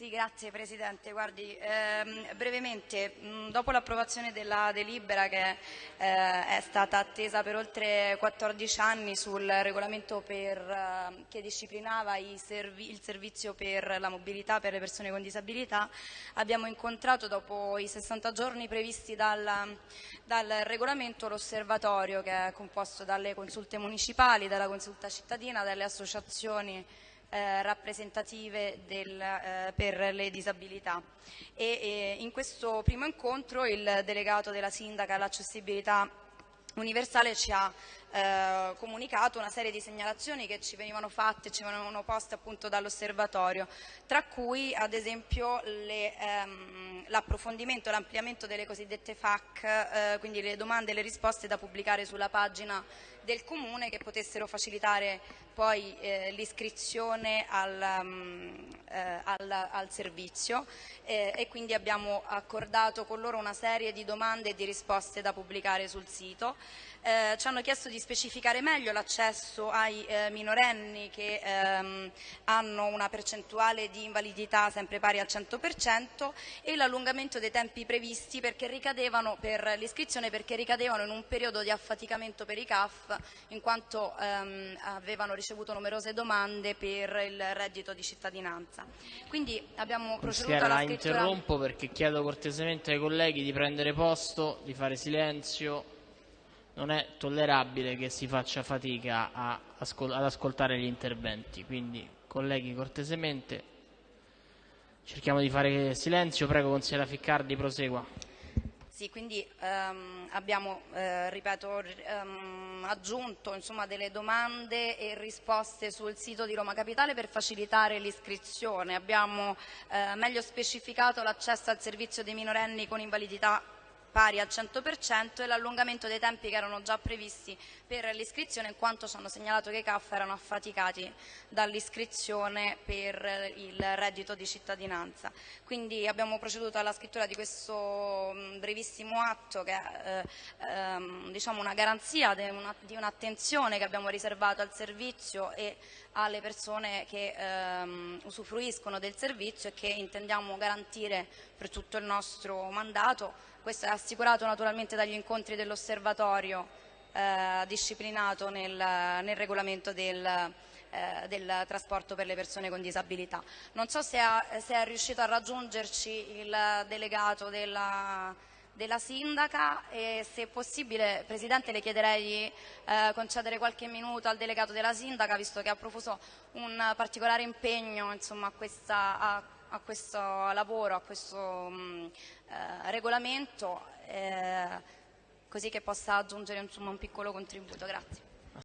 Sì, grazie Presidente. Guardi, ehm, brevemente, mh, dopo l'approvazione della delibera che eh, è stata attesa per oltre 14 anni sul regolamento per, eh, che disciplinava servi il servizio per la mobilità per le persone con disabilità, abbiamo incontrato dopo i 60 giorni previsti dal, dal regolamento l'osservatorio che è composto dalle consulte municipali, dalla consulta cittadina, dalle associazioni eh, rappresentative del, eh, per le disabilità. E, e in questo primo incontro il delegato della Sindaca all'accessibilità universale ci ha eh, comunicato una serie di segnalazioni che ci venivano fatte, ci venivano poste appunto dall'osservatorio, tra cui ad esempio ehm, l'approfondimento e l'ampliamento delle cosiddette FAC, eh, quindi le domande e le risposte da pubblicare sulla pagina del Comune che potessero facilitare poi eh, l'iscrizione al, um, al, al, servizio eh, e quindi abbiamo accordato con loro una serie di domande e di risposte da pubblicare sul sito. Eh, ci hanno chiesto di specificare meglio l'accesso ai eh, minorenni che ehm, hanno una percentuale di invalidità sempre pari al 100% e l'allungamento dei tempi previsti per l'iscrizione perché ricadevano in un periodo di affaticamento per i CAF in quanto ehm, avevano ricevuto numerose domande per il reddito di cittadinanza. Quindi abbiamo proceduto alla scrittura... La interrompo perché chiedo cortesemente ai colleghi di prendere posto, di fare silenzio non è tollerabile che si faccia fatica ascol ad ascoltare gli interventi. Quindi, colleghi, cortesemente cerchiamo di fare silenzio. Prego, consigliera Ficcardi, prosegua. Sì, quindi ehm, abbiamo, eh, ripeto, ehm, aggiunto insomma, delle domande e risposte sul sito di Roma Capitale per facilitare l'iscrizione. Abbiamo eh, meglio specificato l'accesso al servizio dei minorenni con invalidità pari al 100% e l'allungamento dei tempi che erano già previsti per l'iscrizione in quanto ci hanno segnalato che i CAF erano affaticati dall'iscrizione per il reddito di cittadinanza. Quindi abbiamo proceduto alla scrittura di questo mm, brevissimo atto che è eh, ehm, diciamo una garanzia di un'attenzione che abbiamo riservato al servizio e alle persone che ehm, usufruiscono del servizio e che intendiamo garantire per tutto il nostro mandato questo è assicurato naturalmente dagli incontri dell'osservatorio eh, disciplinato nel, nel regolamento del, eh, del, trasporto per le persone con disabilità. Non so se, se è riuscito a raggiungerci il delegato della, della sindaca e se possibile Presidente le chiederei di eh, concedere qualche minuto al delegato della sindaca visto che ha profuso un particolare impegno insomma, a, questa, a a questo lavoro, a questo mh, mm, eh, regolamento, eh, così che possa aggiungere insomma, un piccolo contributo. Grazie.